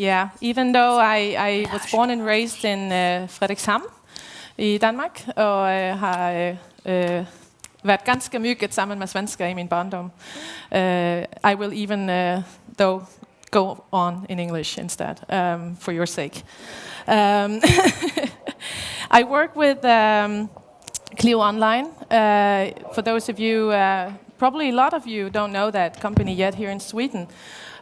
Yeah, even though I, I was born and raised in uh, Frederikshamn i Danmark, og uh, har uh, været ganske mygget sammen med svensker i min barndom. Uh, I will even, uh, though, go on in English instead, um, for your sake. Um, I work with um, Clio Online. Uh, for those of you, uh, probably a lot of you don't know that company yet here in Sweden.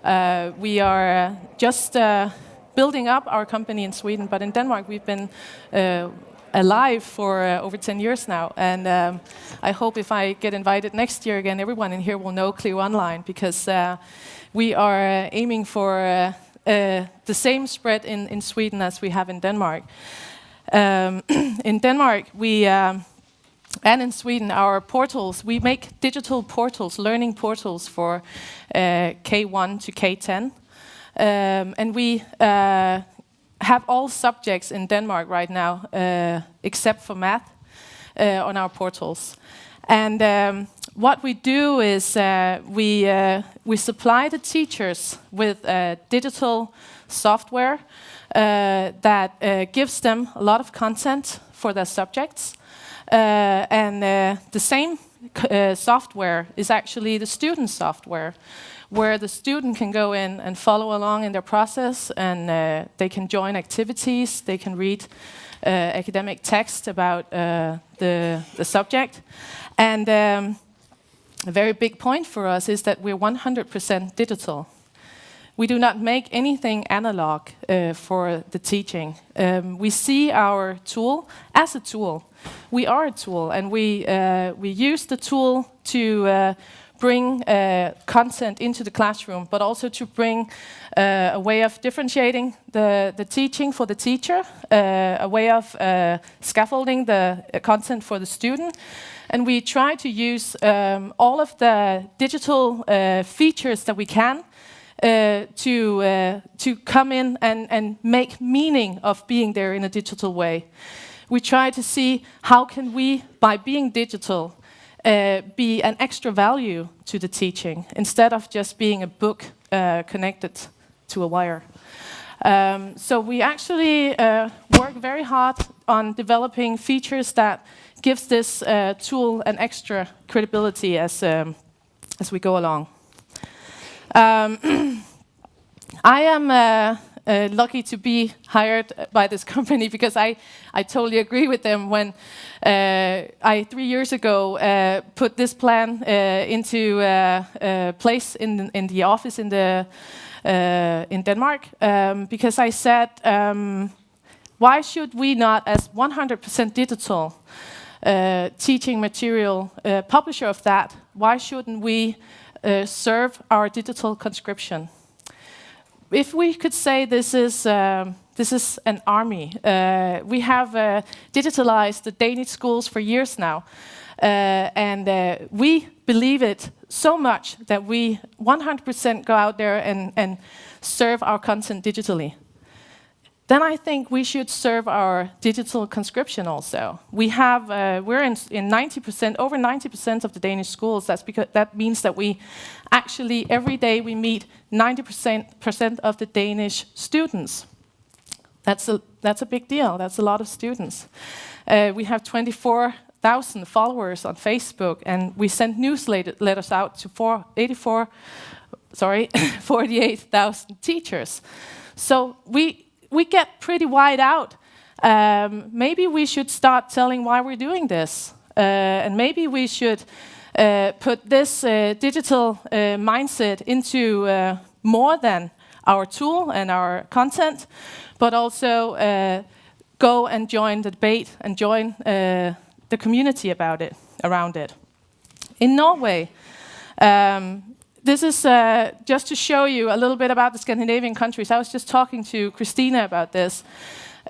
Uh, we are uh, just uh, building up our company in Sweden, but in Denmark we've been uh, alive for over 10 years now. And um, I hope if I get invited next year again, everyone in here will know Clio Online because we are aiming for the same spread in, in Sweden as we have in Denmark. Um, in Denmark, we um, and in Sweden, our portals, we make digital portals, learning portals for uh, K1 to K10. Um, and we uh, have all subjects in Denmark right now, uh, except for math, uh, on our portals. And um, what we do is uh, we, uh, we supply the teachers with digital software that gives them a lot of content for their subjects. Uh, and uh, the same uh, software is actually the student software where the student can go in and follow along in their process and uh, they can join activities, they can read uh, academic text about uh, the, the subject. And um, a very big point for us is that we're 100% digital. We do not make anything analog for the teaching. Um, we see our tool as a tool we are a tool, and we uh, we use the tool to uh, bring uh, content into the classroom, but also to bring uh, a way of differentiating the, the teaching for the teacher, uh, a way of uh, scaffolding the content for the student. And we try to use um, all of the digital features that we can uh, to uh, to come in and, and make meaning of being there in a digital way we try to see how can we, by being digital, uh, be an extra value to the teaching instead of just being a book uh, connected to a wire. Um, so we actually uh, work very hard on developing features that gives this uh, tool an extra credibility as, um, as we go along. Um, I am uh, uh, lucky to be hired by this company because I, I totally agree with them when uh, I, three years ago, uh, put this plan uh, into uh, uh, place in, in the office in, the, in Denmark um, because I said, um, why should we not, as 100% digital teaching material publisher of that, why shouldn't we serve our digital conscription? If we could say this is um, this is an army, uh, we have uh, digitalized the Danish schools for years now, uh, and uh, we believe it so much that we 100% go out there and, and serve our content digitally then I think we should serve our digital conscription also. We have, uh, we're in, in 90%, over 90% of the Danish schools. That's because that means that we actually every day we meet 90% of the Danish students. That's a that's a big deal. That's a lot of students. Uh, we have 24,000 followers on Facebook, and we send newsletters out to 84, sorry, 48,000 teachers. So we we get pretty wide out. Um, maybe we should start telling why we're doing this. Uh, and maybe we should uh, put this uh, digital uh, mindset into uh, more than our tool and our content, but also uh, go and join the debate and join the community about it, around it. In Norway, um, this is uh, just to show you a little bit about the Scandinavian countries. I was just talking to Christina about this.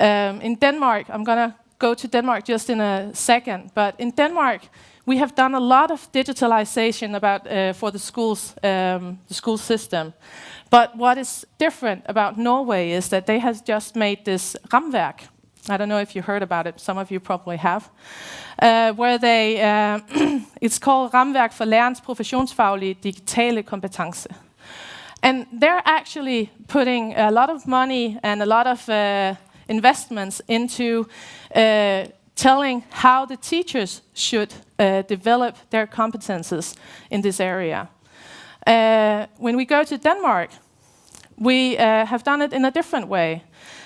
Um, in Denmark, I'm going to go to Denmark just in a second, but in Denmark, we have done a lot of digitalization about uh, for the schools, um, the school system. But what is different about Norway is that they have just made this Ramverk, I don't know if you heard about it. Some of you probably have. Uh, where they, uh, it's called Ramværk for Lærerens Professionsfaglige Digitale Kompetence. And they're actually putting a lot of money and a lot of uh, investments into uh, telling how the teachers should uh, develop their competences in this area. Uh, when we go to Denmark, we have done it in a different way.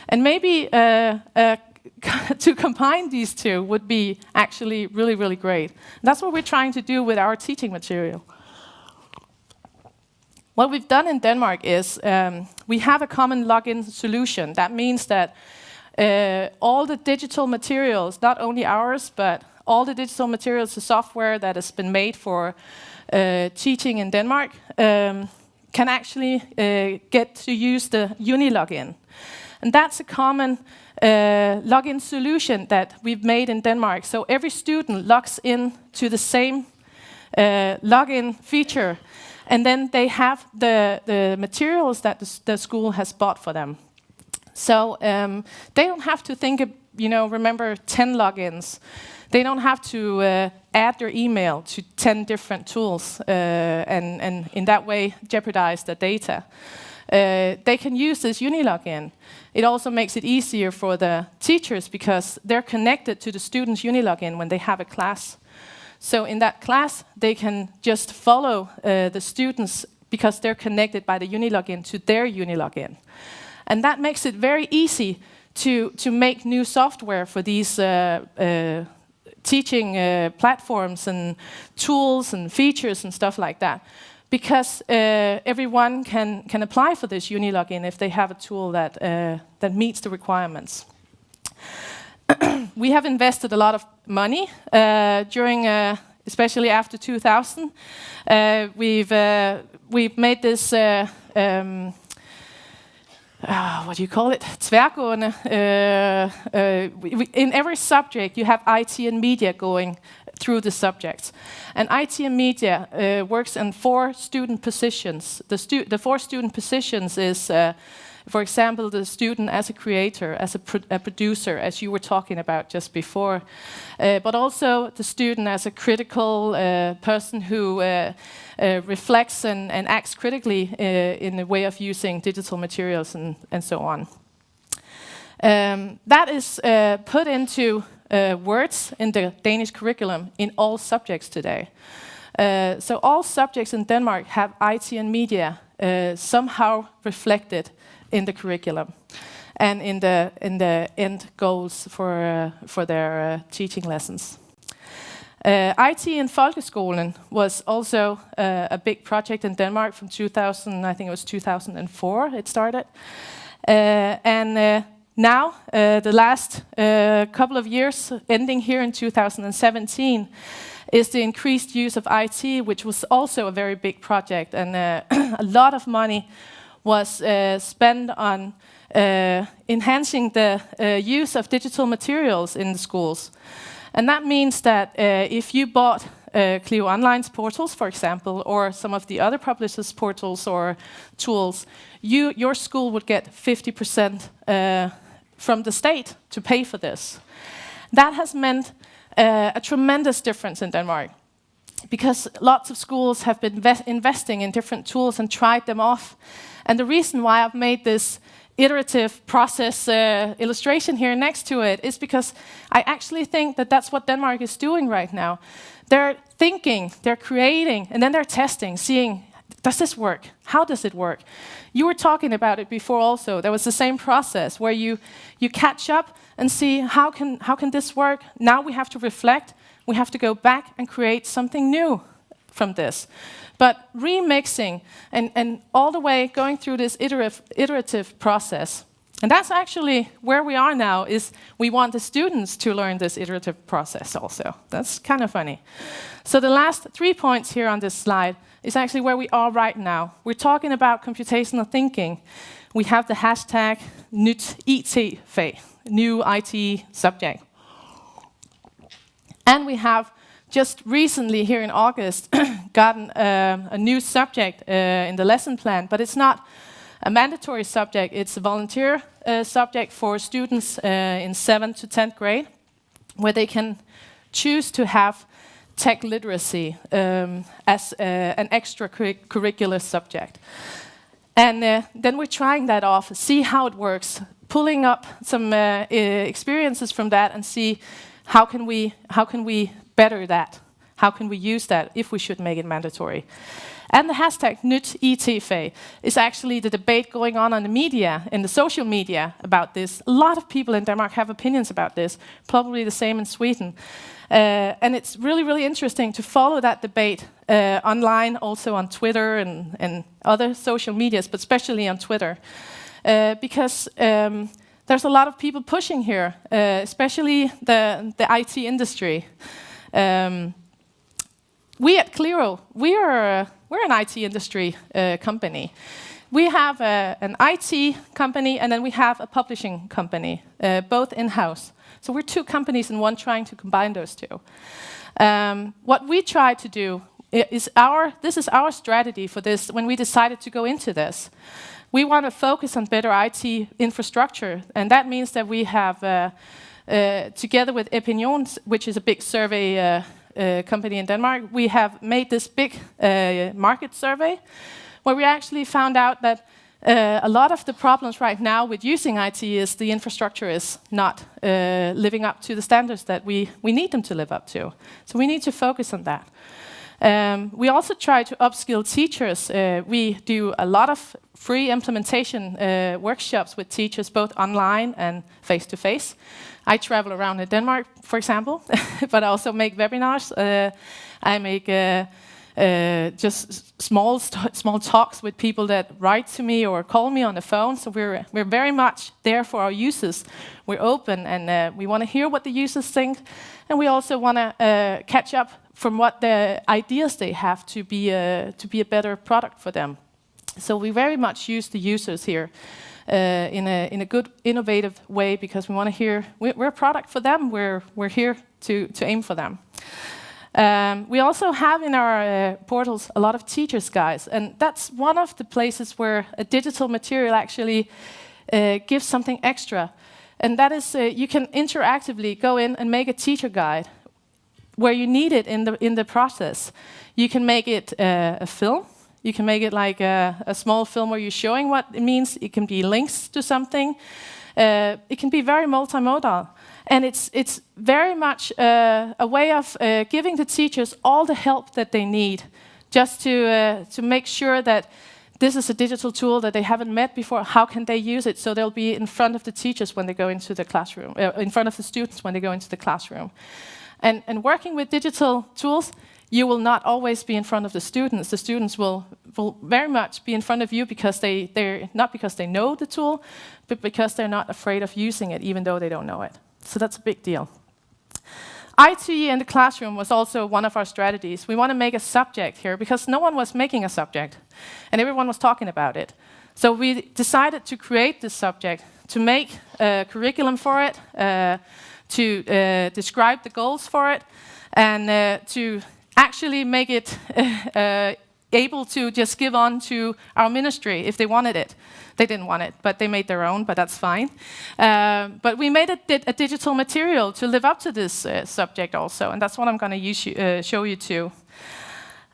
And maybe uh, uh, to combine these two would be actually really, really great. That's what we're trying to do with our teaching material. What we've done in Denmark is um, we have a common login solution. That means that uh, all the digital materials, not only ours, but all the digital materials, the software that has been made for uh, teaching in Denmark, um, can actually uh, get to use the Uni login. And that's a common login solution that we've made in Denmark. So every student logs in to the same uh, login feature, and then they have the, the materials that the, the school has bought for them. So um, they don't have to think, you know, remember 10 logins. They don't have to uh, add their email to 10 different tools uh, and, and in that way jeopardize the data. Uh, they can use this Unilogin. It also makes it easier for the teachers because they're connected to the students' Unilogin when they have a class. So in that class, they can just follow uh, the students because they're connected by the Unilogin to their Unilogin. And that makes it very easy to, to make new software for these uh, uh, teaching uh, platforms and tools and features and stuff like that. Because uh, everyone can, can apply for this Unilogin if they have a tool that, uh, that meets the requirements. we have invested a lot of money uh, during, especially after 2000. we've, we've made this um, uh, what do you call it? Tværgående. Uh, uh, in every subject, you have IT and media going through the subjects. And IT and media uh, works in four student positions. The, stu the four student positions is uh, for example, the student as a creator, as a, pro a producer, as you were talking about just before, uh, but also the student as a critical uh, person who uh, uh reflects and, and, acts critically in the way of using digital materials and, and so on. Um, that is put into words in the Danish curriculum in all subjects today. so all subjects in Denmark have IT and media somehow reflected in the curriculum and in the, in the end goals for, uh, for their uh, teaching lessons. Uh, IT in Folkeskolen was also uh, a big project in Denmark from 2000, I think it was 2004 it started. Uh, and uh, now, the last couple of years, ending here in 2017, is the increased use of IT, which was also a very big project and a lot of money was uh, spent on uh, enhancing the uh, use of digital materials in the schools. And that means that if you bought uh, Clio Online's portals, for example, or some of the other publishers' portals or tools, you, your school would get 50% uh, from the state to pay for this. That has meant uh, a tremendous difference in Denmark because lots of schools have been investing in different tools and tried them off. And the reason why I've made this iterative process uh, illustration here next to it is because I actually think that that's what Denmark is doing right now. They're thinking, they're creating, and then they're testing, seeing, does this work? How does it work? You were talking about it before also. There was the same process where you, you catch up and see how can, how can this work? Now we have to reflect. We have to go back and create something new from this. But remixing and, and all the way going through this iterative, iterative process. And that's actually where we are now, is we want the students to learn this iterative process also. That's kind of funny. So the last three points here on this slide is actually where we are right now. We're talking about computational thinking. We have the hashtag nyt new IT subject. And we have just recently here in August gotten uh, a new subject uh, in the lesson plan, but it's not a mandatory subject, it's a volunteer uh, subject for students uh, in 7th to 10th grade, where they can choose to have tech literacy um, as uh, an extracurricular subject. And uh, then we're trying that off, see how it works, pulling up some uh, experiences from that and see how can we, how can we better that? How can we use that if we should make it mandatory? And the hashtag NytITFag is actually the debate going on on the media, in the social media about this. A lot of people in Denmark have opinions about this, probably the same in Sweden. Uh, and it's really, really interesting to follow that debate uh, online, also on Twitter and, and other social medias, but especially on Twitter. Uh, because um, there's a lot of people pushing here, uh, especially the, the IT industry. Um, we at Clio, we are, we're an IT industry uh, company. We have a, an IT company and then we have a publishing company, uh, both in-house. So we're two companies in one trying to combine those two. Um, what we try to do is our, this is our strategy for this when we decided to go into this. We want to focus on better IT infrastructure, and that means that we have, uh, uh, together with Epinions, which is a big survey uh, company in Denmark, we have made this big uh, market survey where we actually found out that uh, a lot of the problems right now with using IT is the infrastructure is not uh, living up to the standards that we, we need them to live up to. So we need to focus on that. Um, we also try to upskill teachers. Uh, we do a lot of free implementation uh, workshops with teachers, both online and face-to-face. -face. I travel around in Denmark, for example, but I also make webinars. Uh, I make uh, uh, just small small talks with people that write to me or call me on the phone. So we're we're very much there for our users. We're open and uh, we want to hear what the users think, and we also want to catch up from what the ideas they have to be a, to be a better product for them. So we very much use the users here. Uh, in a in a good innovative way because we want to hear we're, a product for them. We're we're here to to aim for them. Um, we also have in our uh, portals a lot of teachers' guides, and that's one of the places where a digital material actually uh, gives something extra. And that is, uh, you can interactively go in and make a teacher guide where you need it in the, in the process. You can make it uh, a film, you can make it like a, a, small film where you're showing what it means, it can be links to something, uh, it can be very multimodal. And it's, it's very much uh, a way of uh, giving the teachers all the help that they need just to, uh, to make sure that this is a digital tool that they haven't met before. How can they use it so they'll be in front of the teachers when they go into the classroom, uh, in front of the students when they go into the classroom. And, and working with digital tools, you will not always be in front of the students. The students will, will very much be in front of you because they, they're not because they know the tool, but because they're not afraid of using it, even though they don't know it. So that's a big deal. IT in the classroom was also one of our strategies. We want to make a subject here because no one was making a subject and everyone was talking about it. So we decided to create this subject, to make a curriculum for it, uh, to uh, describe the goals for it, and uh, to actually make it uh, able to just give on to our ministry if they wanted it. They didn't want it, but they made their own, but that's fine. Uh, but we made a, a, digital material to live up to this uh, subject also, and that's what I'm going to uh, show you too.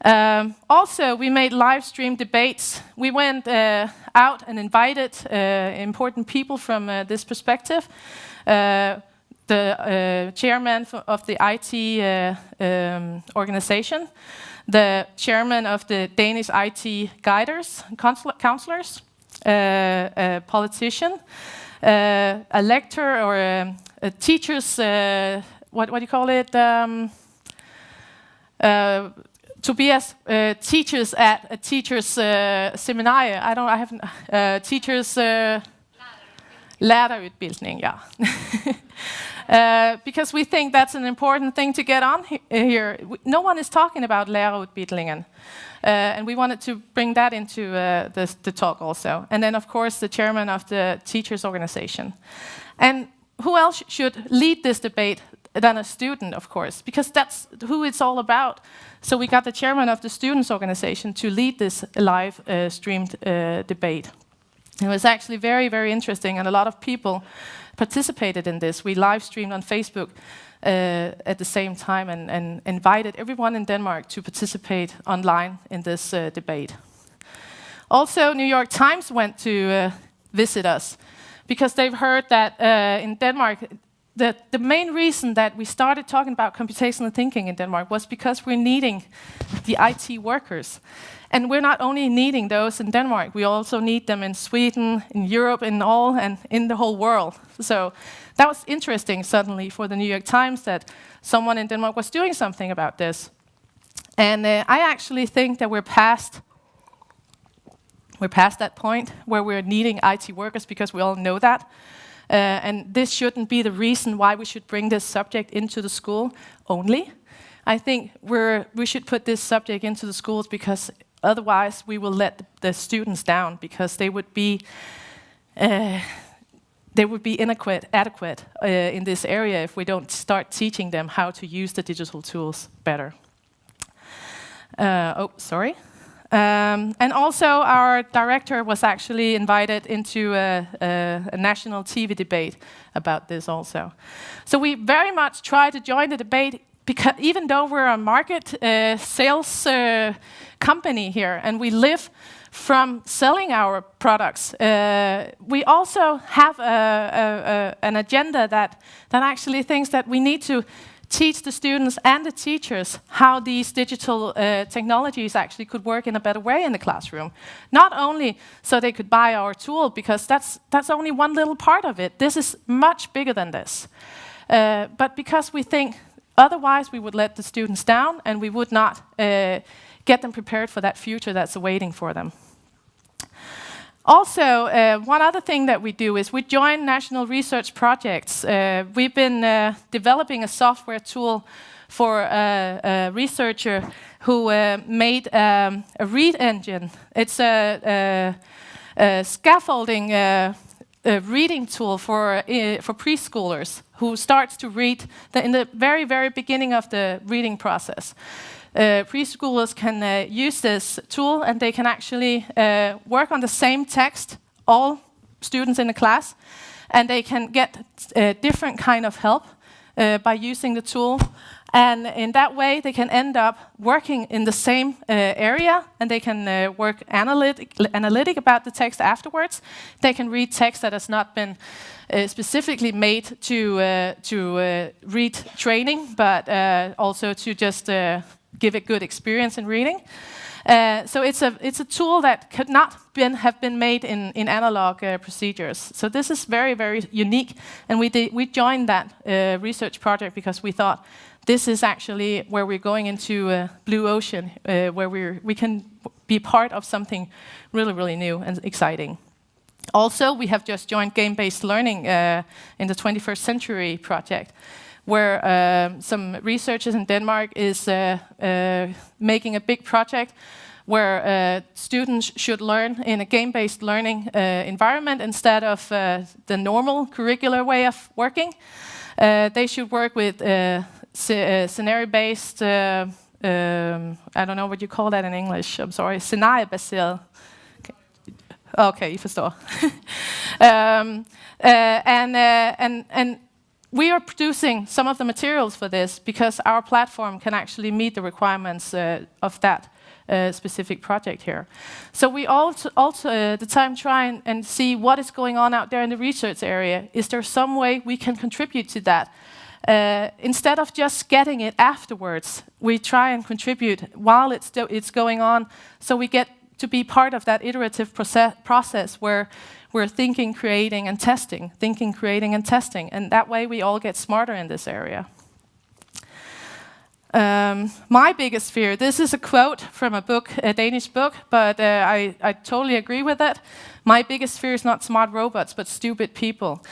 Um, also, we made live stream debates. We went uh, out and invited uh, important people from uh, this perspective. The chairman of the IT um, organization, the chairman of the Danish IT guiders, counselors, uh, a politician, uh, a lecturer or a, a teacher's, uh, what, what do you call it? Um, Tobias uh, teachers at a teacher's uh, seminar. I don't. I haven't. Uh, teachers. Uh. Yeah. Uh, because we think that's an important thing to get on he here. No one is talking about lærerutbildningen. Uh, and we wanted to bring that into uh, the, the talk also. And then, of course, the chairman of the teachers organization. And who else should lead this debate than a student, of course, because that's who it's all about. So we got the chairman of the students organization to lead this live uh, streamed uh, debate. It was actually very, very interesting, and a lot of people participated in this. We live streamed on Facebook uh, at the same time and, and, invited everyone in Denmark to participate online in this uh, debate. Also, New York Times went to uh, visit us because they've heard that uh, in Denmark, the, the main reason that we started talking about computational thinking in Denmark was because we're needing the IT workers. And we're not only needing those in Denmark, we also need them in Sweden, in Europe, in all, and in the whole world. So that was interesting suddenly for the New York Times that someone in Denmark was doing something about this. And uh, I actually think that we're past we're past that point where we're needing IT workers because we all know that. Uh, and this shouldn't be the reason why we should bring this subject into the school only. I think we're, we should put this subject into the schools because otherwise we will let the students down because they would be uh, they would be inadequate adequate, uh, in this area if we don't start teaching them how to use the digital tools better. Uh, oh, sorry. Um, and also, our director was actually invited into a, a, a, national TV debate about this also. So we very much try to join the debate because even though we're a market uh, sales uh, company here and we live from selling our products, uh, we also have a, a, an agenda that, that actually thinks that we need to teach the students and the teachers how these digital uh, technologies actually could work in a better way in the classroom. Not only so they could buy our tool, because that's, that's only one little part of it. This is much bigger than this. Uh, but because we think otherwise we would let the students down and we would not uh, get them prepared for that future that's awaiting for them. Also, uh, one other thing that we do is we join national research projects. Uh, we've been uh, developing a software tool for a, researcher who uh, made um, a read engine. It's a, a, a scaffolding uh, reading tool for, for preschoolers who starts to read the, in the very, very beginning of the reading process uh, preschoolers can uh, use this tool and they can actually uh, work on the same text, all students in the class, and they can get uh, different kind of help uh, by using the tool. And in that way, they can end up working in the same uh, area, and they can uh, work analytic, analytic about the text afterwards. They can read text that has not been uh, specifically made to to read training, but also to just give a good experience in reading. Uh, so it's a it's a tool that could not been, have been made in in analog uh, procedures. So this is very very unique, and we we joined that uh, research project because we thought this is actually where we're going into a blue ocean, uh, where we we can be part of something really really new and exciting. Also, we have just joined game-based learning uh, in the 21st century project where uh, some researchers in Denmark is uh, uh, making a big project where uh, students should learn in a game-based learning uh, environment instead of uh, the normal curricular way of working. they should work with scenario-based, um, I don't know what you call that in English, I'm sorry, scenario-based Okay, you forstår. um, uh, and, uh, and, and we are producing some of the materials for this because our platform can actually meet the requirements uh, of that uh, specific project here. So we also, also uh, the time try and, and, see what is going on out there in the research area. Is there some way we can contribute to that? Uh, instead of just getting it afterwards, we try and contribute while it's, it's going on so we get to be part of that iterative process, process where we're thinking, creating, and testing, thinking, creating, and testing. And that way we all get smarter in this area. Um, my biggest fear, this is a quote from a book, a Danish book, but uh, I, I totally agree with it. My biggest fear is not smart robots, but stupid people.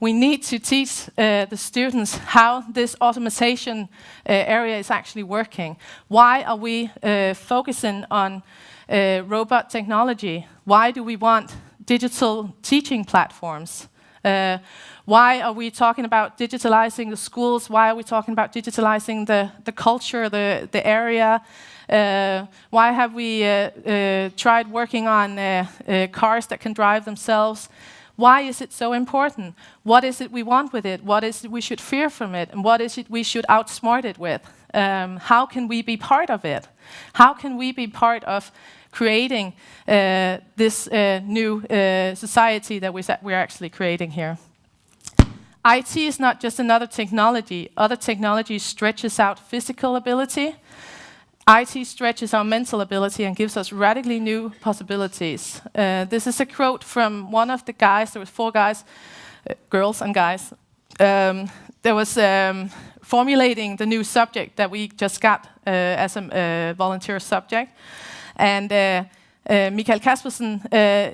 We need to teach uh, the students how this automation uh, area is actually working. Why are we uh, focusing on uh, robot technology? Why do we want digital teaching platforms. Uh, why are we talking about digitalizing the schools? Why are we talking about digitalizing the, the culture, the, the area? Uh, why have we uh, uh tried working on uh, cars that can drive themselves? Why is it so important? What is it we want with it? What is it we should fear from it? And what is it we should outsmart it with? Um, how can we be part of it? How can we be part of creating uh, this uh, new uh, society that we're actually creating here. IT is not just another technology. Other technology stretches out physical ability. IT stretches our mental ability and gives us radically new possibilities. Uh, this is a quote from one of the guys, there were four guys, uh, girls and guys, um, there was um, formulating the new subject that we just got uh, as a uh, volunteer subject. And uh, uh, Michael Caspersen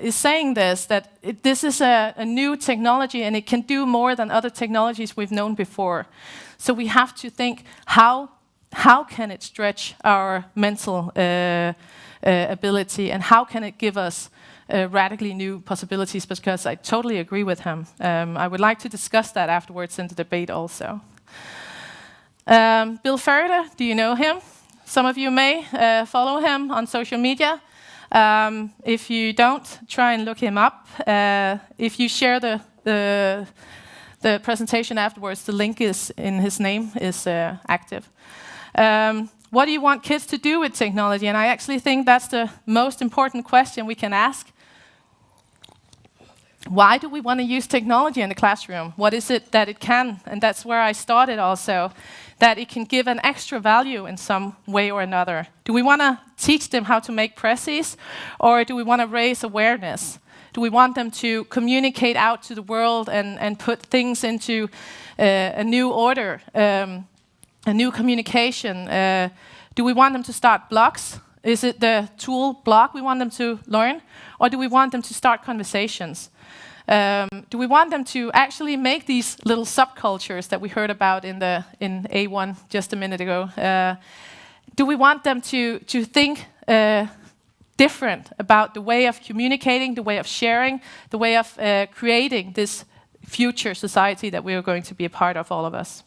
is saying this, that it, this is a, a, new technology and it can do more than other technologies we've known before. So we have to think, how, how can it stretch our mental uh, uh ability and how can it give us uh, radically new possibilities because I totally agree with him. Um, I would like to discuss that afterwards in the debate also. Um, Bill Ferriter, do you know him? Some of you may uh, follow him on social media. Um, if you don't, try and look him up. Uh, if you share the, the, the, presentation afterwards, the link is in his name is uh, active. Um, what do you want kids to do with technology? And I actually think that's the most important question we can ask. Why do we want to use technology in the classroom? What is it that it can? And that's where I started also that it can give an extra value in some way or another. Do we want to teach them how to make presses, or do we want to raise awareness? Do we want them to communicate out to the world and, and put things into uh, a new order, um, a new communication? Uh, do we want them to start blogs? Is it the tool blog we want them to learn? Or do we want them to start conversations? Um, do we want them to actually make these little subcultures that we heard about in the in A1 just a minute ago? Uh, do we want them to to think uh, different about the way of communicating, the way of sharing, the way of uh, creating this future society that we are going to be a part of, all of us?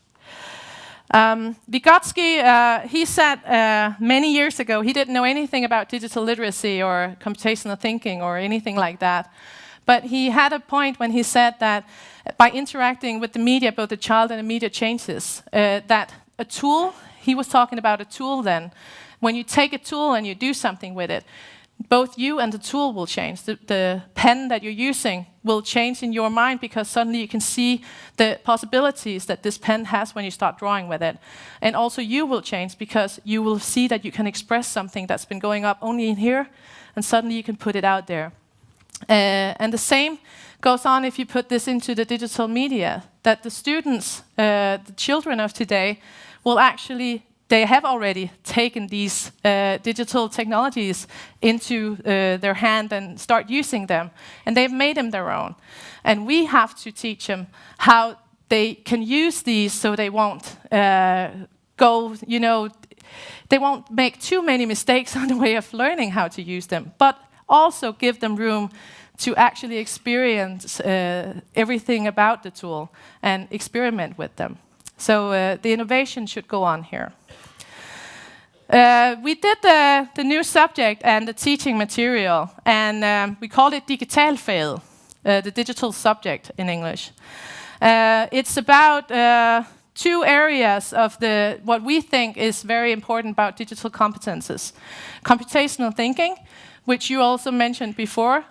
Um, Vygotsky, uh, he said uh, many years ago he didn't know anything about digital literacy or computational thinking or anything like that. But he had a point when he said that by interacting with the media, both the child and the media changes, uh, that a tool, he was talking about a tool then, when you take a tool and you do something with it, both you and the tool will change. The, the, pen that you're using will change in your mind because suddenly you can see the possibilities that this pen has when you start drawing with it. And also you will change because you will see that you can express something that's been going up only in here, and suddenly you can put it out there. Uh, and the same goes on if you put this into the digital media, that the students, uh, the children of today, will actually, they have already taken these uh, digital technologies into uh, their hand and start using them. And they've made them their own. And we have to teach them how they can use these so they won't uh, go, you know, they won't make too many mistakes on the way of learning how to use them. But also give them room to actually experience uh, everything about the tool and experiment with them. So uh, the innovation should go on here. Uh, we did the, the, new subject and the teaching material, and um, we called it Digitalfaget, uh, the digital subject in English. Uh, it's about uh, two areas of the what we think is very important about digital competences: computational thinking which you also mentioned before.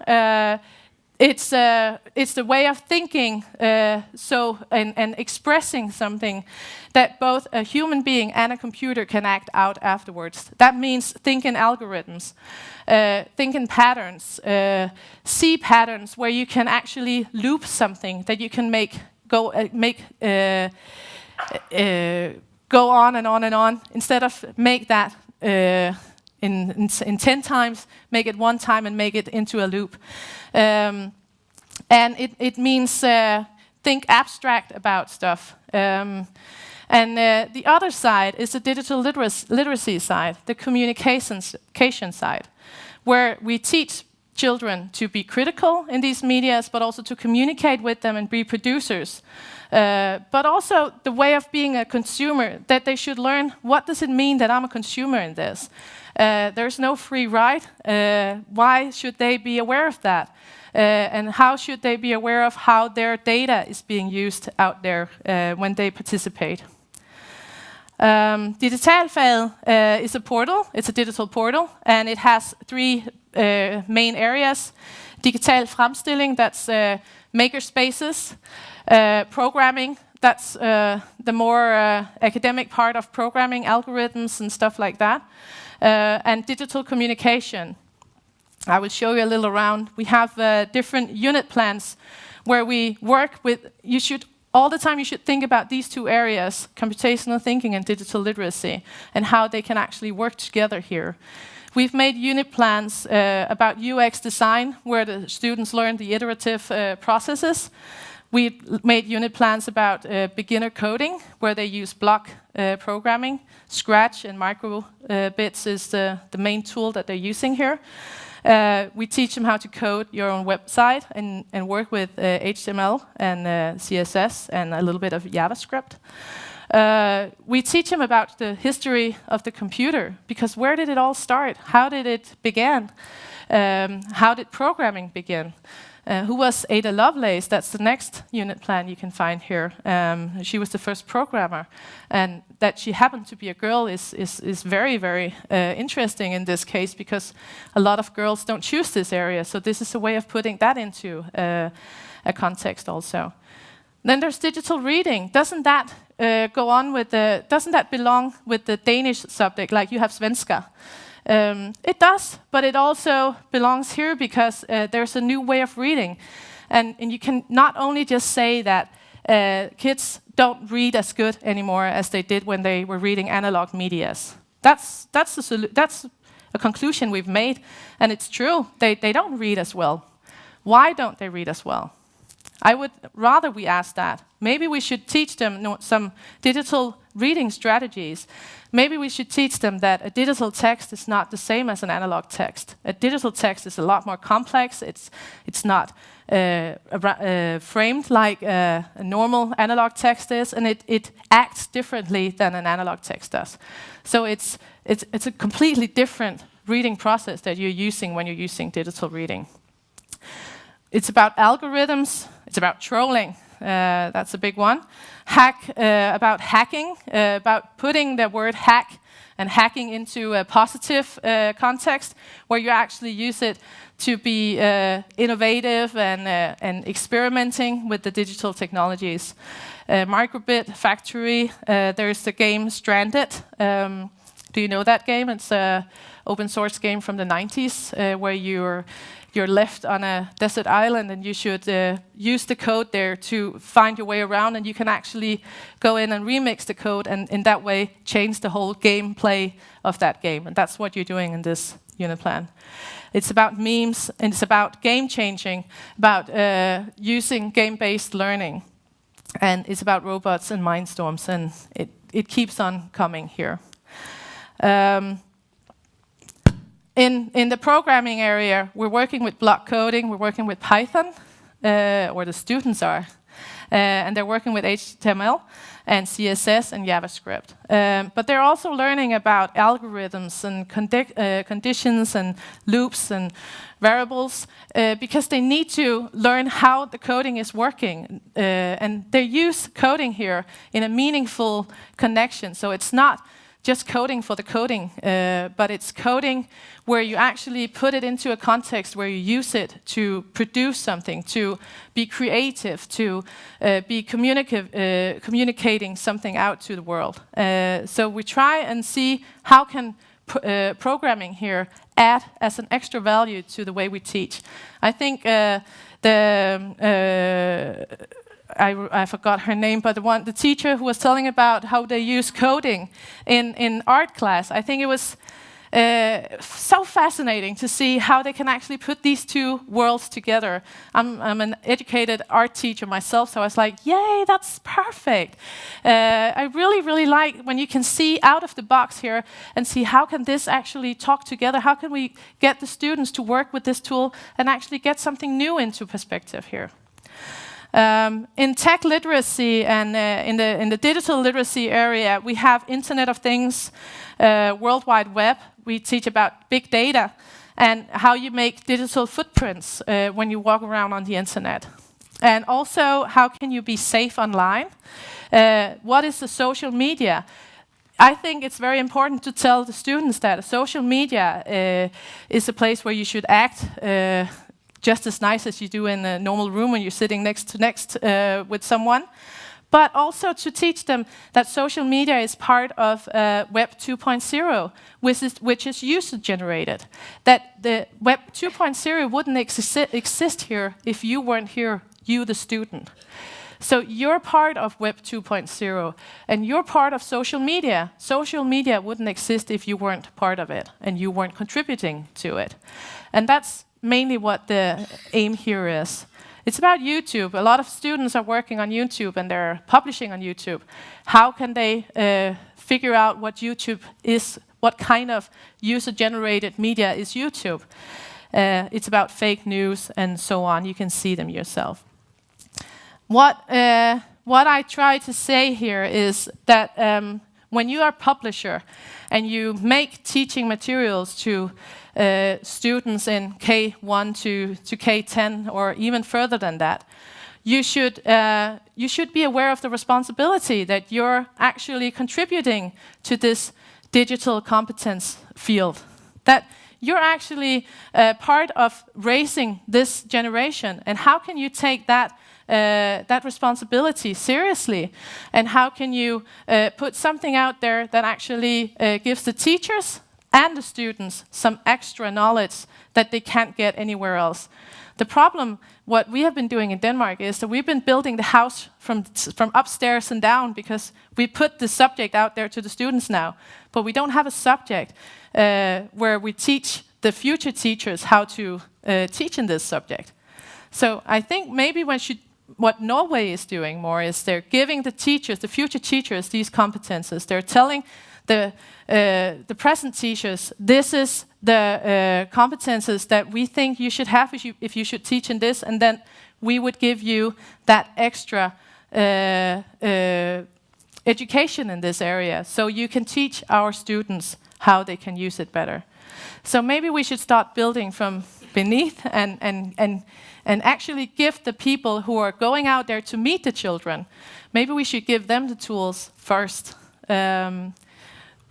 It's uh, it's the way of thinking, uh, so and, and, expressing something that both a human being and a computer can act out afterwards. That means think in algorithms, uh, patterns, uh, see patterns where you can actually loop something that you can make go uh, make uh, go on and on and on instead of make that in, in, in 10 times, make it one time and make it into a loop. Um, and it, it means uh, think abstract about stuff. Um, and uh, the other side is the digital literacy, side, the communication side, where we teach children to be critical in these medias, but also to communicate with them and be producers. Uh, but also the way of being a consumer, that they should learn what does it mean that I'm a consumer in this? Uh, there's no free ride. Uh, why should they be aware of that? Uh, and how should they be aware of how their data is being used out there uh, when they participate? Um, uh, is a portal, it's a digital portal, and it has three uh, main areas. Digital fremstilling, that's uh, maker spaces. Uh, programming, that's uh, the more uh, academic part of programming, algorithms and stuff like that. and digital communication. I will show you a little around. We have different unit plans where we work with, you should all the time you should think about these two areas, computational thinking and digital literacy, and how they can actually work together here. We've made unit plans uh, about UX design, where the students learn the iterative uh, processes. We made unit plans about uh, beginner coding, where they use block uh, programming. Scratch and microbits uh, is the, the main tool that they're using here. Uh, we teach them how to code your own website and, and work with uh, HTML and uh, CSS and a little bit of JavaScript. Uh, we teach them about the history of the computer, because where did it all start? How did it begin? Um, how did programming begin? Uh, who was Ada Lovelace? That's the next unit plan you can find here. Um, she was the first programmer. And that she happened to be a girl is, is, is very, very uh, interesting in this case because a lot of girls don't choose this area. So this is a way of putting that into uh, a context also. Then there's digital reading. Doesn't that uh, go on with the, doesn't that belong with the Danish subject, like you have Svenska? Um, it does, but it also belongs here because uh, there's a new way of reading. And, and you can not only just say that uh, kids don't read as good anymore as they did when they were reading analog medias. That's, that's, a, that's a conclusion we've made, and it's true. They, they don't read as well. Why don't they read as well? I would rather we ask that. Maybe we should teach them some digital reading strategies. Maybe we should teach them that a digital text is not the same as an analog text. A digital text is a lot more complex. It's, it's not uh, uh, framed like uh, a normal analog text is, and it, it acts differently than an analog text does. So it's, it's, it's a completely different reading process that you're using when you're using digital reading. It's about algorithms, it's about trolling, uh, that's a big one. Hack, uh, about hacking, uh, about putting the word hack and hacking into a positive uh, context where you actually use it to be uh, innovative and, uh, and experimenting with the digital technologies. Microbit Factory, there's the game Stranded. Um, do you know that game? It's an open source game from the 90s where you're you're left on a desert island and you should uh, use the code there to find your way around and you can actually go in and remix the code and in that way change the whole gameplay of that game. And that's what you're doing in this unit plan. It's about memes and it's about game changing, about uh, using game-based learning. And it's about robots and mindstorms and it, it keeps on coming here. Um, in, in the programming area, we're working with block coding, we're working with Python, uh, or the students are, uh, and they're working with HTML and CSS and JavaScript. Um, but they're also learning about algorithms and condi uh, conditions and loops and variables uh, because they need to learn how the coding is working. Uh, and they use coding here in a meaningful connection. So it's not just coding for the coding, uh, but it's coding where you actually put it into a context where you use it to produce something, to be creative, to uh, be uh, communicating something out to the world. Uh, so we try and see how can uh, programming here add as an extra value to the way we teach. I think uh, the I, I, forgot her name, but the one, the teacher who was telling about how they use coding in, in art class. I think it was uh, so fascinating to see how they can actually put these two worlds together. I'm, I'm an educated art teacher myself, so I was like, yay, that's perfect. Uh, I really, really like when you can see out of the box here and see how can this actually talk together? How can we get the students to work with this tool and actually get something new into perspective here? Um, in tech literacy and uh, in, the, in the digital literacy area, we have Internet of Things, uh, World Wide Web. We teach about big data and how you make digital footprints uh, when you walk around on the internet. And also, how can you be safe online? Uh, what is the social media? I think it's very important to tell the students that social media uh, is a place where you should act uh, just as nice as you do in a normal room when you're sitting next to next uh, with someone. But also to teach them that social media is part of uh, Web 2.0, which is, which is user generated. That the Web 2.0 wouldn't exi exist here if you weren't here, you the student. So you're part of Web 2.0, and you're part of social media. Social media wouldn't exist if you weren't part of it, and you weren't contributing to it. And that's mainly what the aim here is. It's about YouTube. A lot of students are working on YouTube and they're publishing on YouTube. How can they uh, figure out what YouTube is, what kind of user-generated media is YouTube? Uh, it's about fake news and so on. You can see them yourself. What, uh, what I try to say here is that um, when you are a publisher and you make teaching materials to uh, students in K1 to, to K10 or even further than that, you should, uh, you should be aware of the responsibility that you're actually contributing to this digital competence field. That you're actually uh, part of raising this generation. And how can you take that uh, that responsibility seriously? And how can you uh, put something out there that actually uh, gives the teachers and the students some extra knowledge that they can't get anywhere else? The problem, what we have been doing in Denmark is that we've been building the house from, from upstairs and down because we put the subject out there to the students now. But we don't have a subject uh, where we teach the future teachers how to uh, teach in this subject. So I think maybe when should what Norway is doing more is they're giving the teachers, the future teachers, these competences. They're telling the, uh, the present teachers, this is the uh, competences that we think you should have if you, if you should teach in this, and then we would give you that extra uh, uh education in this area, so you can teach our students how they can use it better. So maybe we should start building from beneath and, and, and and actually give the people who are going out there to meet the children, maybe we should give them the tools first. Um,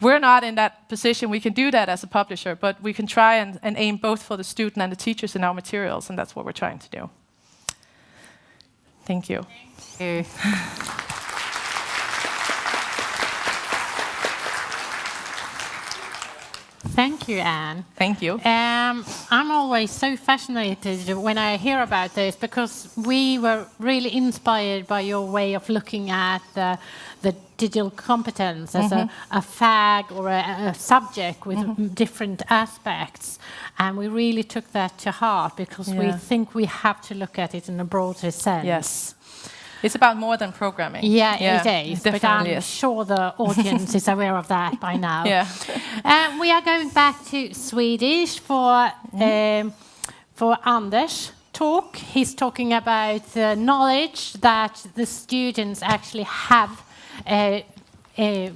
we're not in that position. We can do that as a publisher, but we can try and, and aim both for the student and the teachers in our materials, and that's what we're trying to do. Thank you. Thank you. Thank you, Anne. Thank you. Um, I'm always so fascinated when I hear about this because we were really inspired by your way of looking at the, the digital competence as mm -hmm. a, mm-hmm. a, fag or a, a subject with mm -hmm. different aspects. And we really took that to heart because yeah. we think we have to look at it in a broader sense. Yes. It's about more than programming. Yeah, yeah it is. But I'm is. sure the audience is aware of that by now. Yeah. Um, we are going back to Swedish for mm. um, for Anders talk. He's talking about the knowledge that the students actually have uh, uh,